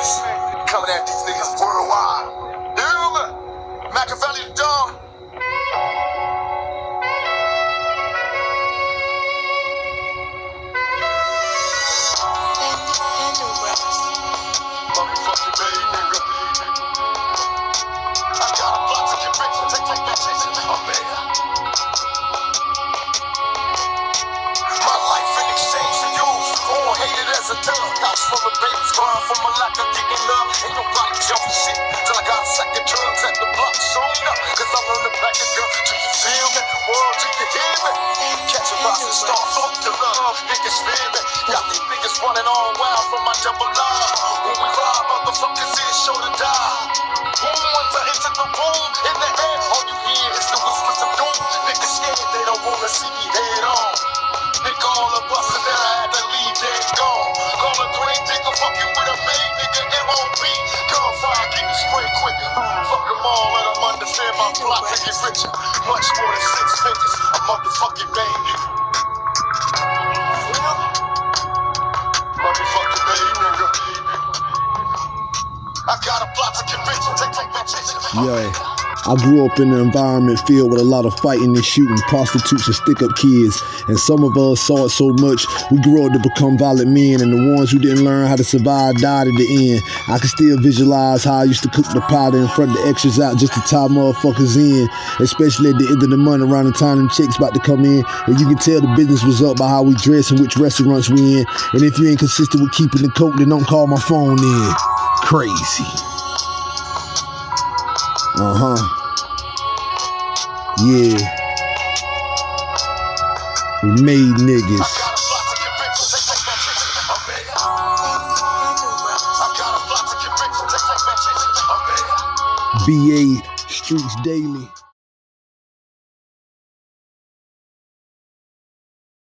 niggas. Coming at these niggas worldwide. Hear? Machiavelli dog. House full from a lack of love. Ain't nobody jumping shit till I got second drugs at the block. Soon up, Cause I'm on the back a girl. Do you feel me? World, do you hear me? Catch a rising star, fuck the love. Niggas fear me. Got these niggas running all wild from my double line. When we ride, motherfuckers is sure to die. Boom, once I enter the room, in the air, all you hear is the whispers of doom. Niggas scared, they don't wanna see me nigga MOB. Gunfire, keep me spray quick. Fuck them all, let them understand my plot to get. Much more than six figures, a motherfucking nigga. Motherfucking. I got a plot to. Take. I grew up in an environment filled with a lot of fighting and shooting, prostitutes and stick up kids. And some of us saw it so much, we grew up to become violent men. And the ones who didn't learn how to survive died at the end. I can still visualize how I used to cook the powder and front the extras out just to tie motherfuckers in. Especially at the end of the month around the time them chicks about to come in. And you can tell the business was up by how we dress and which restaurants we in. And if you ain't consistent with keeping the coke, then don't call my phone in. Crazy. Uh huh. Yeah. We made niggas. BA Streets Daily.